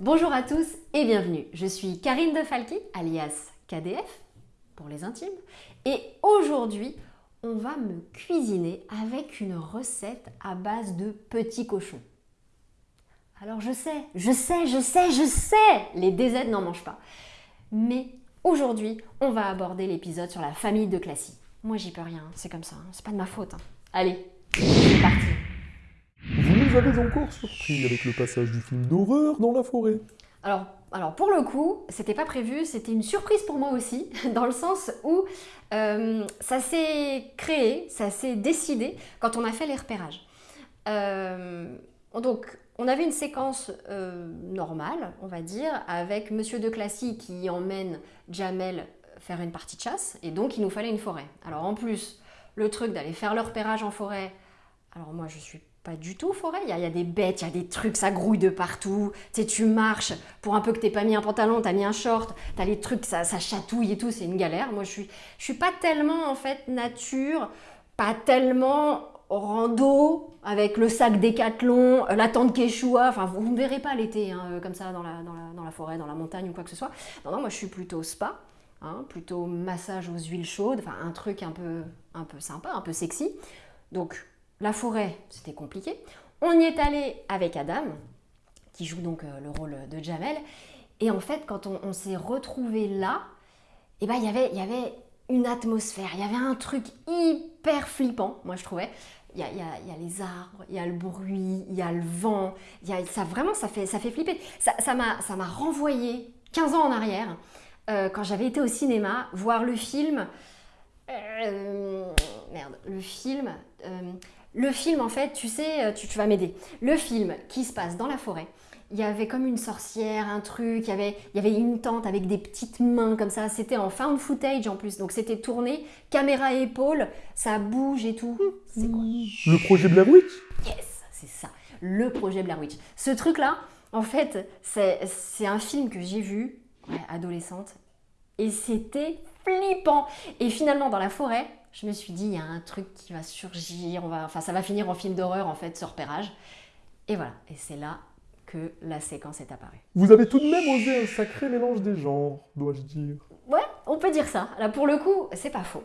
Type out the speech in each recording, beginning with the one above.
Bonjour à tous et bienvenue. Je suis Karine de alias KDF pour les intimes. Et aujourd'hui, on va me cuisiner avec une recette à base de petits cochons. Alors je sais, je sais, je sais, je sais, les DZ n'en mangent pas. Mais aujourd'hui, on va aborder l'épisode sur la famille de Classy. Moi j'y peux rien, c'est comme ça, hein. c'est pas de ma faute. hein. Allez, c'est parti. Vous avez encore surpris avec le passage du film d'horreur dans la forêt. Alors, alors pour le coup, c'était pas prévu, c'était une surprise pour moi aussi, dans le sens où euh, ça s'est créé, ça s'est décidé quand on a fait les repérages. Euh, donc, on avait une séquence euh, normale, on va dire, avec Monsieur de Classy qui emmène Jamel faire une partie de chasse, et donc il nous fallait une forêt. Alors en plus, le truc d'aller faire le repérage en forêt, alors moi je suis pas du tout forêt, il y, y a des bêtes, il y a des trucs, ça grouille de partout, tu sais, tu marches, pour un peu que t'aies pas mis un pantalon, t'as mis un short, t'as les trucs, ça, ça chatouille et tout, c'est une galère. Moi je suis, je suis pas tellement en fait nature, pas tellement rando, avec le sac décathlon, euh, la tente Quechua, enfin vous ne verrez pas l'été hein, euh, comme ça dans la, dans, la, dans la forêt, dans la montagne ou quoi que ce soit. Non, non, moi je suis plutôt spa, hein, plutôt massage aux huiles chaudes, enfin un truc un peu, un peu sympa, un peu sexy. Donc la forêt, c'était compliqué. On y est allé avec Adam, qui joue donc euh, le rôle de Jamel. Et en fait, quand on, s'est retrouvé là, eh ben, il y avait- il y avait une atmosphère, il y avait un truc hyper flippant, moi je trouvais. Il y a, y y a les arbres, il y a le bruit, il y a le vent, y a, ça vraiment, ça fait, ça fait flipper. Ça m'a renvoyé 15 ans en arrière, euh, quand j'avais été au cinéma, voir le film... euh, merde, le film... le film, en fait, tu sais, euh, tu, tu vas m'aider. Le film qui se passe dans la forêt, il y avait comme une sorcière, un truc, il y avait, il y avait une tente avec des petites mains comme ça. C'était en found footage en plus, donc c'était tourné, caméra épaule, ça bouge et tout. C'est quoi Le projet Blair Witch? Yes, c'est ça, le projet Blair Witch. Ce truc-là, en fait, c'est c'est un film que j'ai vu, adolescente, et c'était flippant. Et finalement, dans la forêt, je me suis dit, il y a un truc qui va surgir, on va, enfin, ça va finir en film d'horreur, en fait, ce repérage. Et voilà, et c'est là que la séquence est apparue. Vous avez tout de même osé un sacré mélange des genres, dois-je dire. Ouais, on peut dire ça. Là, pour le coup, c'est pas faux.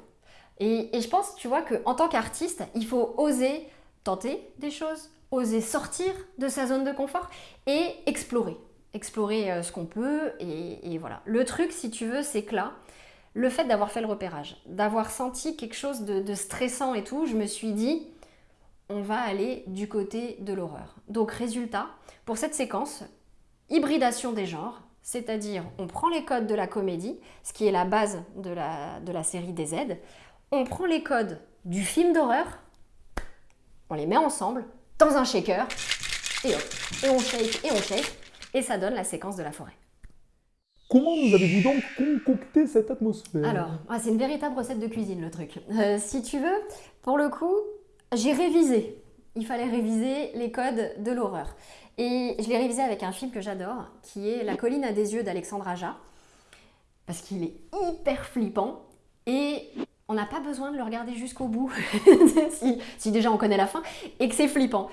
Et, et je pense, tu vois, qu'en tant qu'artiste, il faut oser tenter des choses, oser sortir de sa zone de confort et explorer. Explorer euh, ce qu'on peut. Et, et voilà. Le truc, si tu veux, c'est que là, le fait d'avoir fait le repérage, d'avoir senti quelque chose de, stressant et tout, je me suis dit, on va aller du côté de l'horreur. Donc, résultat, pour cette séquence, hybridation des genres, c'est-à-dire on prend les codes de la comédie, ce qui est la base de la, série des Z, on prend les codes du film d'horreur, on les met ensemble dans un shaker, et hop, et on shake, et on shake, et ça donne la séquence de la forêt. Comment nous avez-vous donc concocté cette atmosphère? Alors, ah, c'est une véritable recette de cuisine le truc. Euh, si tu veux, pour le coup, j'ai révisé. Il fallait réviser les codes de l'horreur. Et je l'ai révisé avec un film que j'adore, qui est La colline à des yeux d'Alexandre Aja, parce qu'il est hyper flippant et on n'a pas besoin de le regarder jusqu'au bout, si, si déjà on connaît la fin, et que c'est flippant.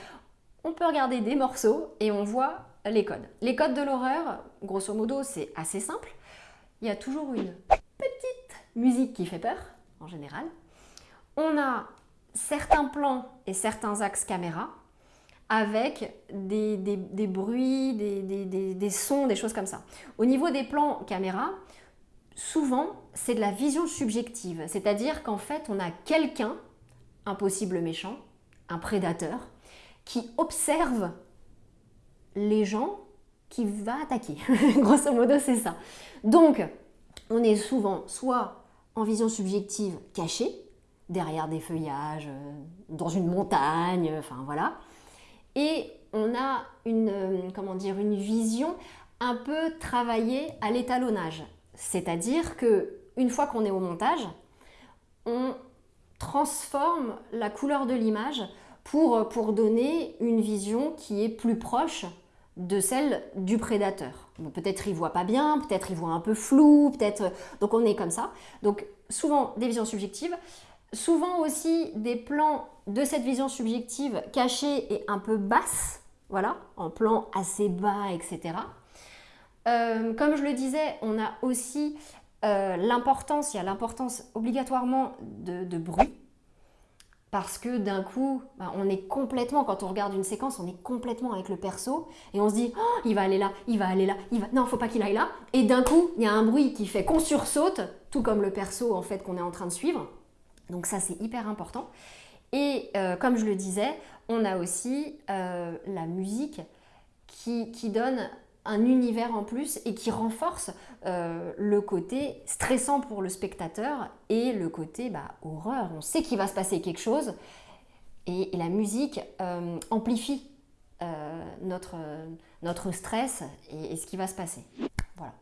On peut regarder des morceaux et on voit les codes. Les codes de l'horreur, grosso modo, c'est assez simple. Il y a toujours une petite musique qui fait peur, en général. On a certains plans et certains axes caméra avec des, bruits, des sons, des choses comme ça. Au niveau des plans caméra, souvent, c'est de la vision subjective. C'est-à-dire qu'en fait, on a quelqu'un, un possible méchant, un prédateur, qui observe les gens qui va attaquer. Grosso modo, c'est ça. Donc, on est souvent soit en vision subjective cachée, derrière des feuillages, euh, dans une montagne, enfin voilà. Et on a une, euh, comment dire, une vision un peu travaillée à l'étalonnage. C'est-à-dire que une fois qu'on est au montage, on transforme la couleur de l'image pour, pour donner une vision qui est plus proche de celle du prédateur. Peut-être il voit pas bien, peut-être il voit un peu flou, peut-être donc on est comme ça. Donc souvent des visions subjectives, souvent aussi des plans de cette vision subjective cachée et un peu basse, voilà, en plan assez bas, etc. Euh, comme je le disais, on a aussi euh, l'importance, il y a l'importance obligatoirement de bruit. Parce que d'un coup, bah, on est complètement, quand on regarde une séquence, on est complètement avec le perso et on se dit, oh, il va aller là, il va aller là, il va... non, faut pas qu'il aille là. Et d'un coup, il y a un bruit qui fait qu'on sursaute, tout comme le perso en fait qu'on est en train de suivre. Donc ça, c'est hyper important. Et euh, comme je le disais, on a aussi euh, la musique qui, qui, donne un univers en plus et qui renforce euh, le côté stressant pour le spectateur et le côté bah, horreur. On sait qu'il va se passer quelque chose et, la musique amplifie notre, notre stress et, et ce qui va se passer. Voilà.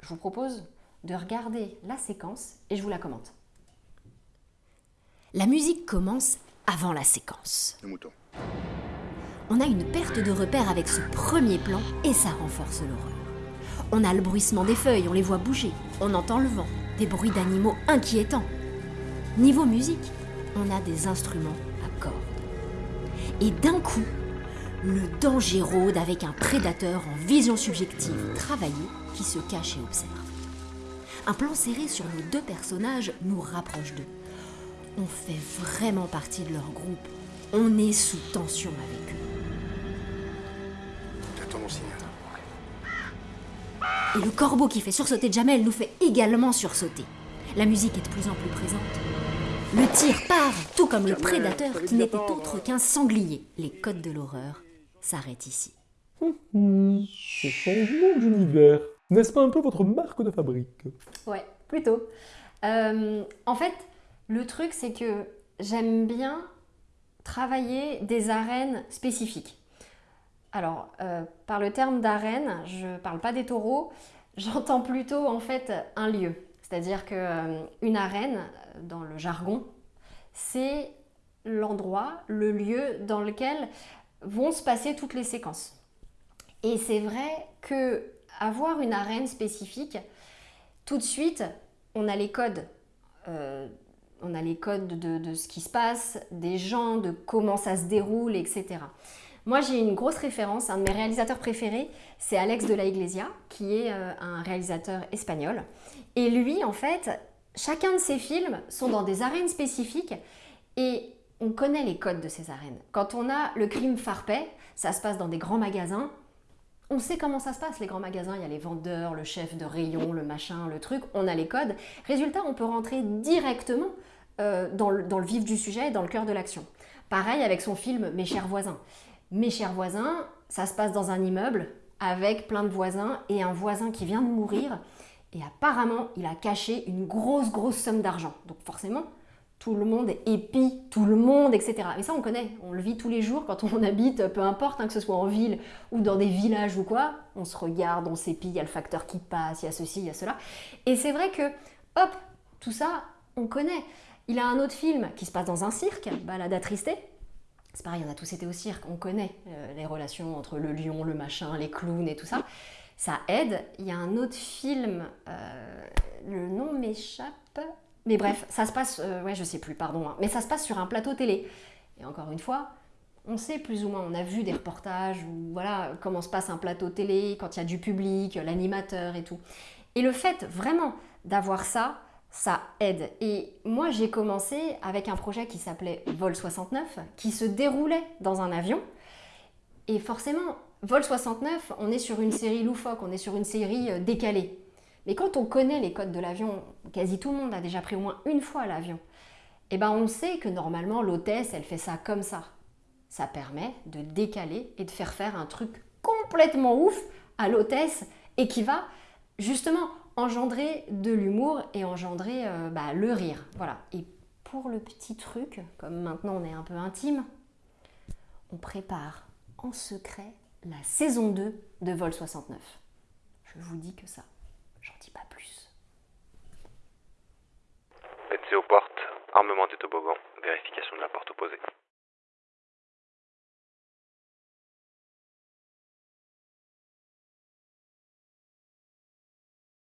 Je vous propose de regarder la séquence et je vous la commente. La musique commence avant la séquence. Le mouton. On a une perte de repère avec ce premier plan et ça renforce l'horreur. On a le bruissement des feuilles, on les voit bouger, on entend le vent, des bruits d'animaux inquiétants. Niveau musique, on a des instruments à cordes. Et d'un coup, le danger rôde avec un prédateur en vision subjective travaillée qui se cache et observe. Un plan serré sur nos deux personnages nous rapproche d'eux on fait vraiment partie de leur groupe. On est sous tension avec eux. Et le corbeau qui fait sursauter Jamel nous fait également sursauter. La musique est de plus en plus présente. Le tir part, tout comme le prédateur qui n'était autre qu'un sanglier. Les codes de l'horreur s'arrêtent ici. Hum, ce changement d'univers, n'est-ce pas un peu votre marque de fabrique? Ouais, plutôt. Euh, en fait, le truc, c'est que j'aime bien travailler des arènes spécifiques. Alors, euh, par le terme d'arène, je ne parle pas des taureaux, j'entends plutôt en fait un lieu. C'est-à-dire qu'une euh, arène, dans le jargon, c'est l'endroit, le lieu dans lequel vont se passer toutes les séquences. Et c'est vrai que avoir une arène spécifique, tout de suite, on a les codes euh, on a les codes de, ce qui se passe, des gens, de comment ça se déroule, etc. Moi, j'ai une grosse référence. Un de mes réalisateurs préférés, c'est Alex de la Iglesia, qui est euh, un réalisateur espagnol. Et lui, en fait, chacun de ses films sont dans des arènes spécifiques et on connaît les codes de ces arènes. Quand on a le crime Farpet, ça se passe dans des grands magasins. On sait comment ça se passe, les grands magasins. Il y a les vendeurs, le chef de rayon, le machin, le truc. On a les codes. Résultat, on peut rentrer directement euh, dans, le, vif du sujet et dans le cœur de l'action. Pareil avec son film Mes chers voisins. Mes chers voisins, ça se passe dans un immeuble avec plein de voisins et un voisin qui vient de mourir et apparemment il a caché une grosse grosse somme d'argent. Donc forcément, tout le monde épie tout le monde, etc. Mais ça on connaît, on le vit tous les jours quand on habite, peu importe, hein, que ce soit en ville ou dans des villages ou quoi, on se regarde, on s'épie, il y a le facteur qui passe, il y a ceci, il y a cela. Et c'est vrai que, hop, tout ça, on connaît. Il a un autre film qui se passe dans un cirque, Balade à Tristé. C'est pareil, on a tous été au cirque, on connaît euh, les relations entre le lion, le machin, les clowns et tout ça. Ça aide. Il y a un autre film, euh, le nom m'échappe. Mais bref, ça se passe, euh, ouais, je sais plus, pardon, hein. mais ça se passe sur un plateau télé. Et encore une fois, on sait plus ou moins, on a vu des reportages où voilà comment se passe un plateau télé, quand il y a du public, l'animateur et tout. Et le fait vraiment d'avoir ça, ça aide. Et moi, j'ai commencé avec un projet qui s'appelait Vol 69, qui se déroulait dans un avion. Et forcément, Vol 69, on est sur une série loufoque, on est sur une série euh, décalée. Mais quand on connaît les codes de l'avion, quasi tout le monde a déjà pris au moins une fois l'avion, eh ben on sait que normalement l'hôtesse, elle fait ça comme ça. Ça permet de décaler et de faire faire un truc complètement ouf à l'hôtesse et qui va justement engendrer de l'humour et engendrer euh, bah, le rire. Voilà. Et pour le petit truc, comme maintenant on est un peu intime, on prépare en secret la saison 2 de Vol 69. Je vous dis que ça, j'en dis pas plus. Pensez aux portes, armement des toboggans, vérification de la porte opposée.